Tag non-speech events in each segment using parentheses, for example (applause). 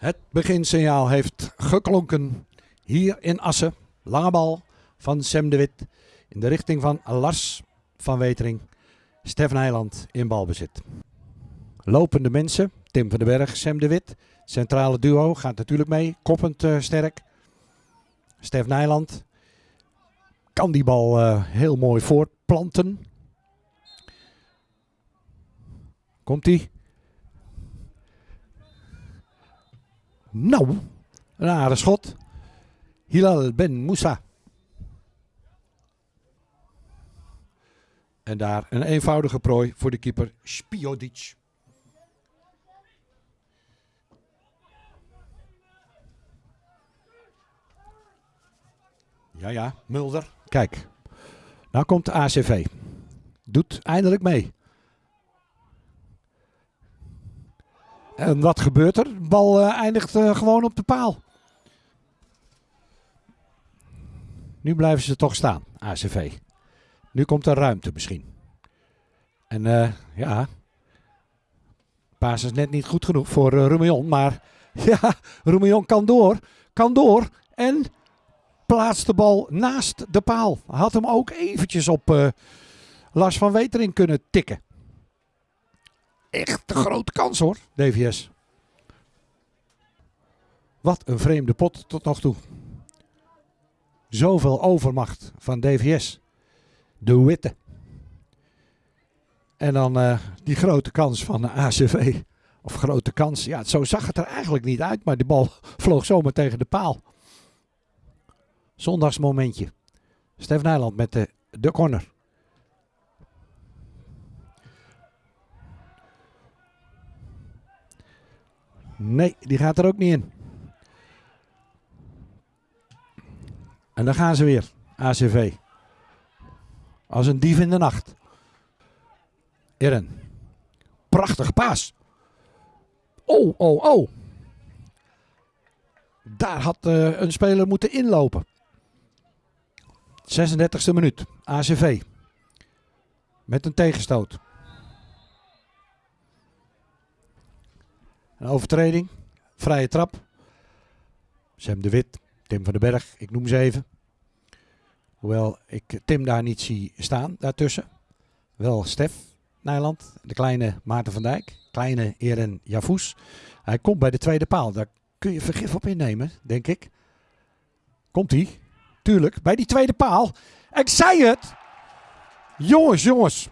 Het beginsignaal heeft geklonken hier in Assen. Lange bal van Sam de Wit in de richting van Lars van Wetering. Stef Nijland in balbezit. Lopende mensen, Tim van den Berg, Sam de Wit. Centrale duo gaat natuurlijk mee, koppend uh, sterk. Stef Nijland kan die bal uh, heel mooi voortplanten. Komt Nou, een aardig schot. Hilal Ben Moussa. En daar een eenvoudige prooi voor de keeper Spiodic. Ja, ja, Mulder. Kijk, nou komt de ACV. Doet eindelijk mee. En wat gebeurt er? De bal uh, eindigt uh, gewoon op de paal. Nu blijven ze toch staan, ACV. Nu komt er ruimte misschien. En uh, ja, paas is net niet goed genoeg voor uh. Maar (laughs) ja, Rumion kan door. Kan door. En plaatst de bal naast de paal. Had hem ook eventjes op uh, Lars van Wetering kunnen tikken. Echt een grote kans hoor, DVS. Wat een vreemde pot tot nog toe. Zoveel overmacht van DVS. De witte. En dan uh, die grote kans van de ACV. Of grote kans. Ja, zo zag het er eigenlijk niet uit. Maar de bal (laughs) vloog zomaar tegen de paal. Zondagsmomentje. Stef Nijland met de, de corner. Nee, die gaat er ook niet in. En dan gaan ze weer. ACV. Als een dief in de nacht. Irren. Prachtige paas. Oh, oh, oh. Daar had uh, een speler moeten inlopen. 36e minuut. ACV. Met een tegenstoot. Een overtreding. Vrije trap. Sam de Wit. Tim van den Berg. Ik noem ze even. Hoewel ik Tim daar niet zie staan daartussen. Wel Stef Nijland. De kleine Maarten van Dijk. Kleine Eren Javous. Hij komt bij de tweede paal. Daar kun je vergif op innemen, denk ik. Komt hij? Tuurlijk. Bij die tweede paal. Ik zei het. Jongens, jongens.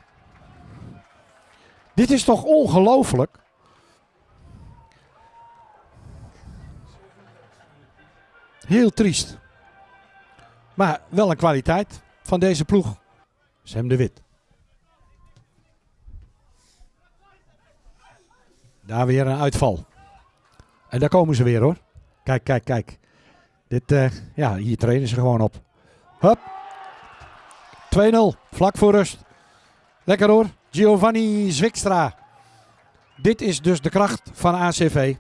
Dit is toch ongelooflijk? Heel triest. Maar wel een kwaliteit van deze ploeg. Sam de Wit. Daar weer een uitval. En daar komen ze weer hoor. Kijk, kijk, kijk. Dit, uh, ja, hier trainen ze gewoon op. Hup. 2-0. Vlak voor rust. Lekker hoor. Giovanni Zwikstra. Dit is dus de kracht van ACV.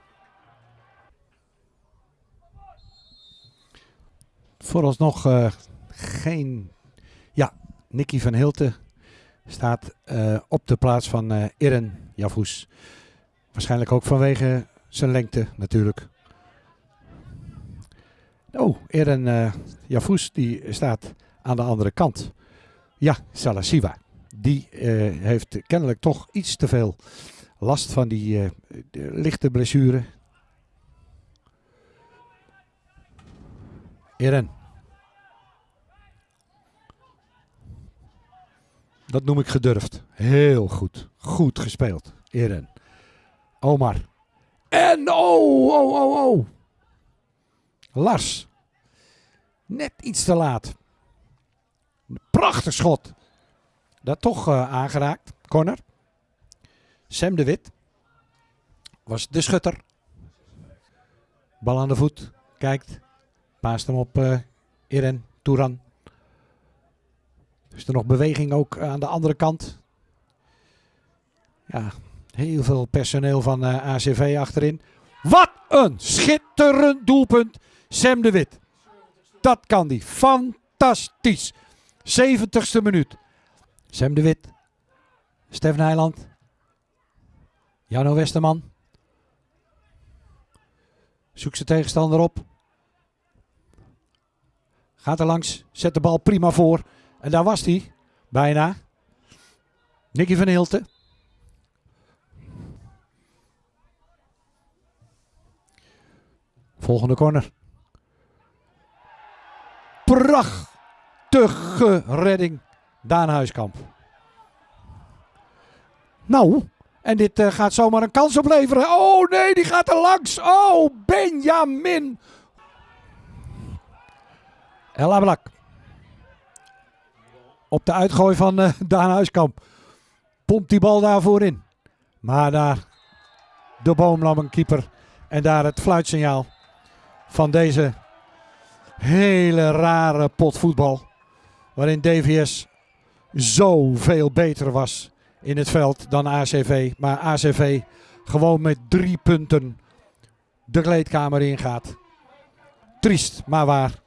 Vooralsnog uh, geen... Ja, Nicky van Hilten staat uh, op de plaats van uh, Irren. Waarschijnlijk ook vanwege zijn lengte natuurlijk. Oh, Irren uh, die staat aan de andere kant. Ja, Salasiva. Die heeft kennelijk toch iets te veel last van die lichte blessure. Irren. Dat noem ik gedurfd. Heel goed. Goed gespeeld. Irren. Omar. En oh, oh, oh, oh. Lars. Net iets te laat. Prachtig schot. Dat toch uh, aangeraakt. Corner. Sam de Wit. Was de schutter. Bal aan de voet. Kijkt. Paast hem op uh, Irren. Touran. Is er nog beweging ook aan de andere kant? Ja, heel veel personeel van eh, ACV achterin. Wat een schitterend doelpunt. Sam de Wit. Dat kan die. Fantastisch. 70ste minuut. Sam de Wit. Stef Nijland. Jano Westerman. Zoekt zijn tegenstander op. Gaat er langs. Zet de bal prima voor. En daar was hij. Bijna. Nicky van Hilten. Volgende corner. Prachtige redding. Daan Huiskamp. Nou, en dit uh, gaat zomaar een kans opleveren. Oh nee, die gaat er langs. Oh, Benjamin. El Ablak. Op de uitgooi van uh, (laughs) Daan Huiskamp. Pompt die bal daarvoor in. Maar daar de boomlammen keeper. En daar het fluitsignaal van deze hele rare pot voetbal. Waarin DVS zoveel beter was in het veld dan ACV. Maar ACV gewoon met drie punten de kleedkamer ingaat. Triest, maar waar.